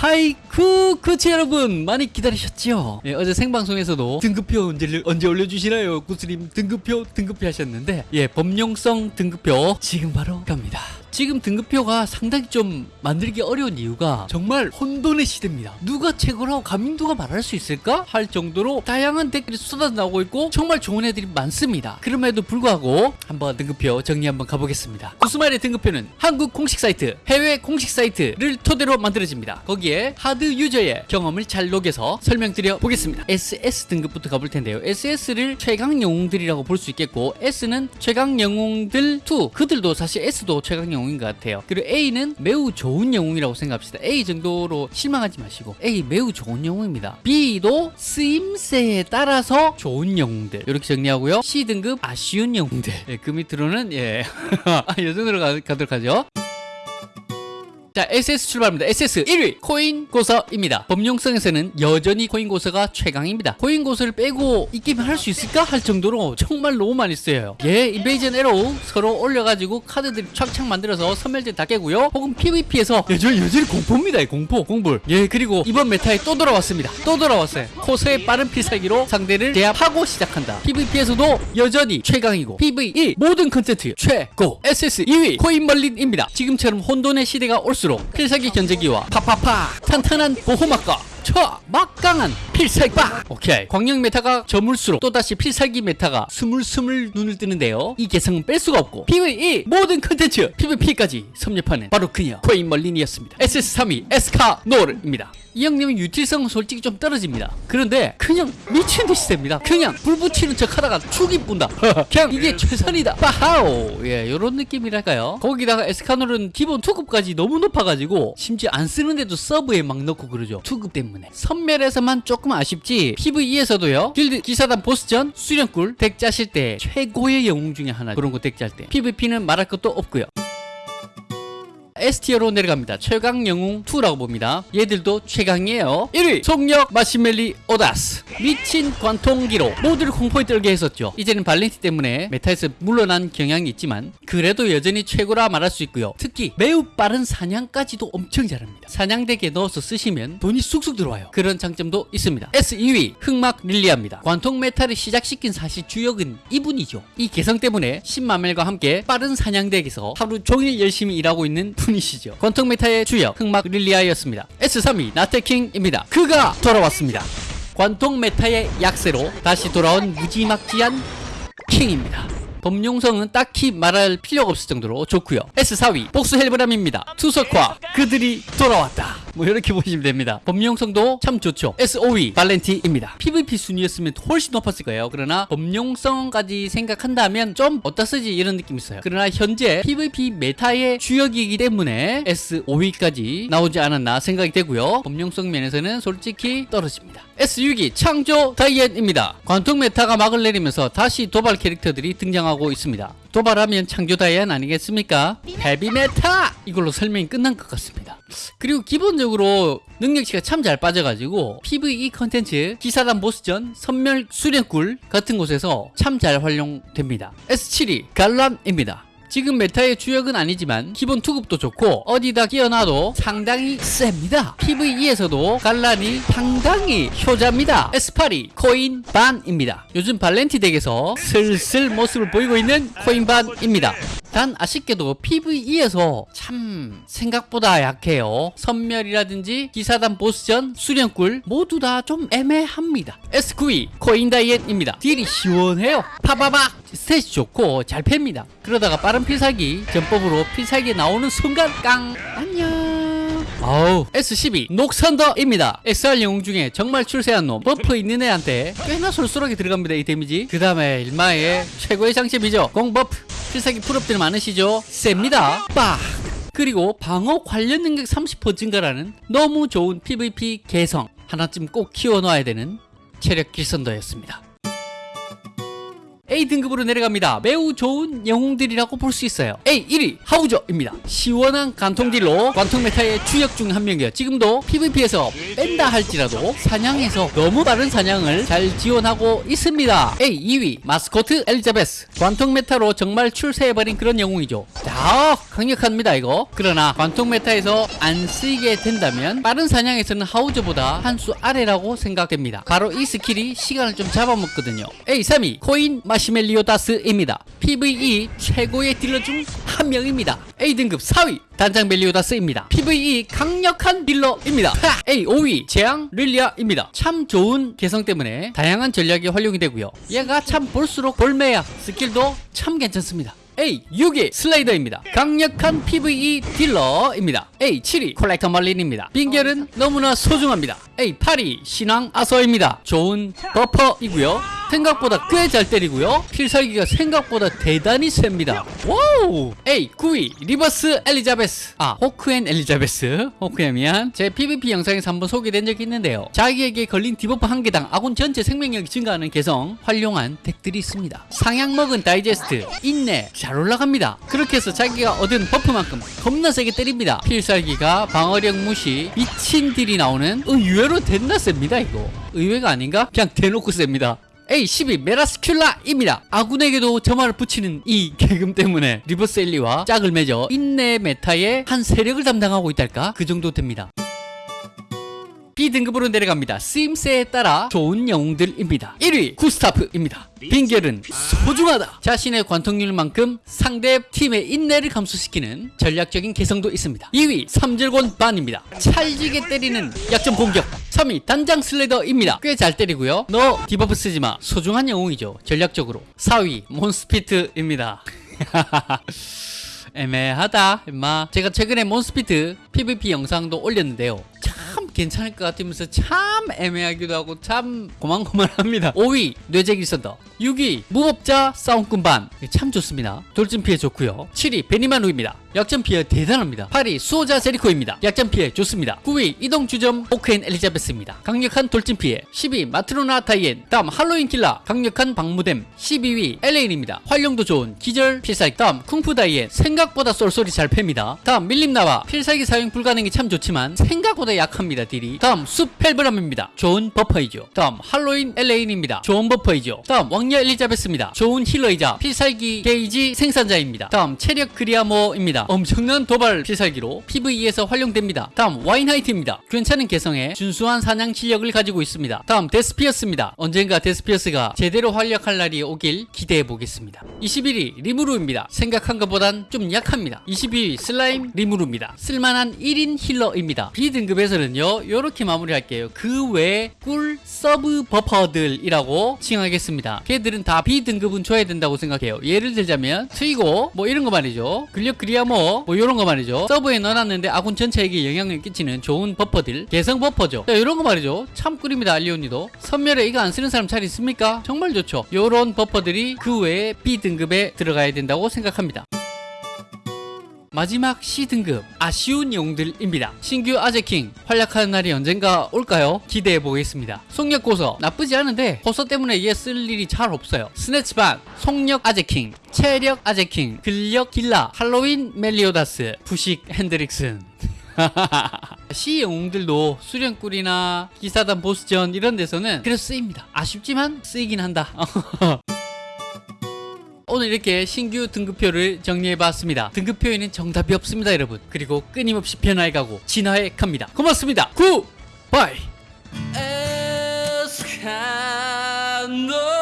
하이큐 코치 여러분 많이 기다리셨죠? 예, 어제 생방송에서도 등급표 언제, 언제 올려주시나요? 구스님 등급표 등급표 하셨는데 예 범용성 등급표 지금 바로 갑니다. 지금 등급표가 상당히 좀 만들기 어려운 이유가 정말 혼돈의 시대입니다. 누가 최고라고 감히 누가 말할 수 있을까? 할 정도로 다양한 댓글이 쏟아져 나오고 있고 정말 좋은 애들이 많습니다. 그럼에도 불구하고 한번 등급표 정리 한번 가보겠습니다. 구스마일의 등급표는 한국 공식 사이트, 해외 공식 사이트를 토대로 만들어집니다. 거기에 하드 유저의 경험을 잘 녹여서 설명드려 보겠습니다. SS 등급부터 가볼 텐데요. SS를 최강 영웅들이라고 볼 수 있겠고 S는 최강 영웅들 2 그들도 사실 S도 최강 영웅 인 것 같아요. 그리고 A는 매우 좋은 영웅이라고 생각합시다. A 정도로 실망하지 마시고 A 매우 좋은 영웅입니다. B도 쓰임새에 따라서 좋은 영웅들 이렇게 정리하고요. C 등급 아쉬운 영웅들 예, 그 밑으로는 예, 이 정도로 가, 가도록 하죠. 자, SS 출발합니다. SS 1위 코인 고서입니다. 범용성에서는 여전히 코인 고서가 최강입니다. 코인 고서를 빼고 이 게임을 할수 있을까 할 정도로 정말 너무 많이 쓰여요. 예, invasion arrow 서로 올려가지고 카드들이 촥촥 만들어서 선멸전 다 깨고요. 혹은 PVP에서 여전히 여전히 공포입니다. 공포, 공불. 예, 그리고 이번 meta에 또 돌아왔습니다. 또 돌아왔어요. 코서의 빠른 필살기로 상대를 제압하고 시작한다. PVP에서도 여전히 최강이고 PVE 모든 컨텐츠 최고. SS 2위 코인 멀린입니다. 지금처럼 혼돈의 시대가 올수록 필살기 견제기와 파파파 탄탄한 보호막과 쳐 막강한 필살기빠 오케이. 광역 meta가 저물수록 또다시 필살기 meta가 스물스물 눈을 뜨는데요. 이 개성은 뺄 수가 없고 PVE 모든 컨텐츠 PVP까지 섭렵하는 바로 그녀 코인 멀린이었습니다. SS3위 에스카노르입니다. 이 형님은 util성은 솔직히 좀 떨어집니다. 그런데 그냥 미친 듯이 셉니다. 그냥 불 붙이는 척 하다가 죽이 뿐다. 그냥 이게 최선이다. 빠하오. 예 요런 느낌이랄까요? 거기다가 에스카노르는 기본 투급까지 너무 높아가지고 심지어 안 쓰는데도 서브에 막 넣고 그러죠. 투급 때문에 선멸에서만 조금 아쉽지 PVE에서도요 길드 기사단 보스전 수련굴 deck 짜실 때 최고의 영웅 중에 하나 그런 거 deck 짤 때. PVP는 말할 것도 없고요 S tier로 내려갑니다. 최강 영웅 2라고 봅니다. 얘들도 최강이에요. 1위 속력 마신 멜리오다스 미친 관통기로 모두를 공포에 떨게 했었죠. 이제는 발렌티 때문에 meta에서 물러난 경향이 있지만 그래도 여전히 최고라 말할 수 있고요. 특히 매우 빠른 사냥까지도 엄청 잘합니다. 사냥deck에 넣어서 쓰시면 돈이 쑥쑥 들어와요. 그런 장점도 있습니다. S 2위 흑막 릴리아입니다. 관통 meta를 시작시킨 사실 주역은 이분이죠. 이 개성 때문에 신마멜과 함께 빠른 사냥deck에서 하루 종일 열심히 일하고 있는 분이시죠. 관통 meta의 주역 흑막 릴리아였습니다. S3위 나태킹입니다. 그가 돌아왔습니다. 관통 meta의 약세로 다시 돌아온 무지막지한 킹입니다. 범용성은 딱히 말할 필요가 없을 정도로 좋고요. S4위 복수 헬브람입니다. 투석화 그들이 돌아왔다. 뭐 이렇게 보시면 됩니다. 범용성도 참 좋죠. S5위 발렌티입니다. PVP 순위였으면 훨씬 높았을 거예요. 그러나 범용성까지 생각한다면 좀 어디다 쓰지 이런 느낌이 있어요. 그러나 현재 PVP meta의 주역이기 때문에 S5위까지 나오지 않았나 생각이 되고요. 범용성 면에서는 솔직히 떨어집니다. S6위 창조 다이앤입니다. 관통 meta가 막을 내리면서 다시 도발 캐릭터들이 등장하고 있습니다. 도발하면 창조 다이앤 아니겠습니까? 헤비 메탈! 이걸로 설명이 끝난 것 같습니다. 그리고 기본적으로 능력치가 참 잘 빠져가지고 PVE 컨텐츠, 기사단 보스전, 선멸 수련굴 같은 곳에서 참 잘 활용됩니다. S7위 갈란입니다. 지금 meta의 주역은 아니지만 기본 투급도 좋고 어디다 끼워놔도 상당히 셉니다. PVE에서도 갈란이 상당히 효자입니다. S8위 코인 반입니다. 요즘 발렌티 deck에서 슬슬 모습을 보이고 있는 코인 반입니다. 단 아쉽게도 PVE에서 참 생각보다 약해요. 선멸이라든지 기사단 보스전, 수련굴 모두 다 좀 애매합니다. S9위 코인 다이앤입니다. deal이 시원해요. 파바박 stat이 좋고 잘 팹니다. 그러다가 빠른 필살기 전법으로 필살기 나오는 순간 깡 안녕 아우 S10위 녹선더입니다 SR 영웅 중에 정말 출세한 놈 buff 있는 애한테 꽤나 솔솔하게 들어갑니다 이 데미지 그 다음에 일마의 최고의 장점이죠 공buff 필살기 full up들 많으시죠? 셉니다. 빡 그리고 방어 관련 능력 30% 증가라는 너무 좋은 PVP 개성. 하나쯤 꼭 키워놔야 되는 체력 길선더였습니다 A 등급으로 내려갑니다. 매우 좋은 영웅들이라고 볼 수 있어요. A 1위 하우저입니다. 시원한 관통deal로 관통 meta의 주역 중 한 명이에요. 지금도 PVP에서 뺀다 할지라도 사냥에서 너무 빠른 사냥을 잘 지원하고 있습니다. A 2위 마스코트 엘리자베스 관통 meta로 정말 출세해버린 그런 영웅이죠. 자 강력합니다 이거. 그러나 관통 meta에서 안 쓰이게 된다면 빠른 사냥에서는 하우저보다 한 수 아래라고 생각됩니다. 바로 이 스킬이 시간을 좀 잡아먹거든요. A 3위 코인 마신 멜리오다스입니다. PVE 최고의 딜러 중 한 명입니다. A 등급 4위 단장 멜리오다스입니다. PVE 강력한 딜러입니다. 하! A 5위 재앙 릴리아입니다. 참 좋은 개성 때문에 다양한 전략이 활용이 되고요. 얘가 참 볼수록 볼매야 스킬도 참 괜찮습니다. A 6위 슬라이더입니다. 강력한 PVE 딜러입니다. A 7위 콜렉터 멀린입니다. 빙결은 너무나 소중합니다. A 8위 신왕 아서입니다. 좋은 버퍼이고요. 생각보다 꽤 잘 때리고요. 필살기가 생각보다 대단히 셉니다. 와우! A 9위 리버스 엘리자베스. 아 호크앤 엘리자베스. 호크야 미안. 제 PVP 영상에서 한번 소개된 적이 있는데요. 자기에게 걸린 debuff 한 개당 아군 전체 생명력이 증가하는 개성 활용한 deck들이 있습니다. 상향 먹은 다이제스트 인내 잘 올라갑니다. 그렇게 해서 자기가 얻은 buff만큼 겁나 세게 때립니다. 필살기가 방어력 무시 미친 deal이 나오는 의외로 댑다 셉니다 이거. 의외가 아닌가? 그냥 대놓고 셉니다. A12 메라스큘라입니다. 아군에게도 점화를 붙이는 이 계금 때문에 리버스 엘리와 짝을 맺어 인내 meta의 한 세력을 담당하고 있달까? 그 정도 됩니다. B등급으로 내려갑니다. 쓰임새에 따라 좋은 영웅들입니다. 1위 구스타프입니다. 빙결은 소중하다. 자신의 관통률만큼 상대 팀의 인내를 감소시키는 전략적인 개성도 있습니다. 2위 삼절곤 반입니다. 찰지게 때리는 약점 공격. 3위 단장 슬레더입니다. 꽤 잘 때리고요. 너 debuff 쓰지마. 소중한 영웅이죠. 전략적으로. 4위 몬스피트입니다. 애매하다 임마 제가 최근에 몬스피트 PVP 영상도 올렸는데요 참 괜찮을 것 같으면서 참 애매하기도 하고 참 고만고만합니다. 5위 뇌제 길선더 6위 무법자 싸움꾼 반. 참 좋습니다. 돌진 피해 좋고요. 7위 베니마루입니다 약점 피해 대단합니다. 8위 수호자 제리코입니다. 약점 피해 좋습니다. 9위 이동 주점 호크 and 엘리자베스입니다. 강력한 돌진 피해. 10위 마트로나 다이앤. 다음 할로윈 길라 강력한 방무댐. 12위 엘레인입니다. 활용도 좋은 기절 필살기. 다음 쿵푸 다이앤. 생각보다 쏠쏠히 잘 팹니다. 다음 밀림 나바. 필살기 사용 불가능이 참 좋지만 생각보다 약합니다 deal이. 다음 숲 헬브람입니다. 좋은 buffer이죠. 다음 할로윈 엘레인입니다. 좋은 buffer이죠. 다음 왕녀 엘리자베스입니다. 좋은 healer이자 필살기 게이지 생산자입니다. 다음 체력 그리아모입니다 엄청난 도발 필살기로 PVE에서 활용됩니다. 다음 와인하이트입니다. 괜찮은 개성에 준수한 사냥 실력을 가지고 있습니다. 다음 데스피어스입니다. 언젠가 데스피어스가 제대로 활약할 날이 오길 기대해 보겠습니다. 21위 리무루입니다. 생각한 것보단 좀 약합니다. 22위 슬라임 리무루입니다. 쓸만한 1인 healer입니다. B등급에서는요 요렇게 마무리할게요. 그 외 꿀 sub buffer들이라고 칭하겠습니다. 걔들은 다 B등급은 줘야 된다고 생각해요. 예를 들자면 트이고 뭐 이런 거 말이죠. 근력 그리 아모 뭐 이런 거 말이죠. 서브에 넣어놨는데 아군 전체에게 영향을 끼치는 좋은 버퍼들 개성 버퍼죠. 자, 이런 거 말이죠. 참 꿀입니다 알리온니도. 선멸에 이거 안 쓰는 사람 잘 있습니까? 정말 좋죠. 요런 버퍼들이 그 외에 B등급에 들어가야 된다고 생각합니다 마지막 C등급 아쉬운 영웅들입니다. 신규 아재킹 활약하는 날이 언젠가 올까요? 기대해 보겠습니다. 속력 고서 나쁘지 않은데 고서 때문에 얘쓸 일이 잘 없어요. 스네치반, 속력 아재킹, 체력 아재킹, 근력 길라, 할로윈 멜리오다스, 부식 핸드릭슨 C 영웅들도 수련꿀이나 기사단 보스전 이런 데서는 그래서 쓰입니다. 아쉽지만 쓰이긴 한다. 오늘 이렇게 신규 등급표를 정리해봤습니다. 등급표에는 정답이 없습니다, 여러분. 그리고 끊임없이 변화해가고 진화해 갑니다. 고맙습니다. Goodbye. 에스카노르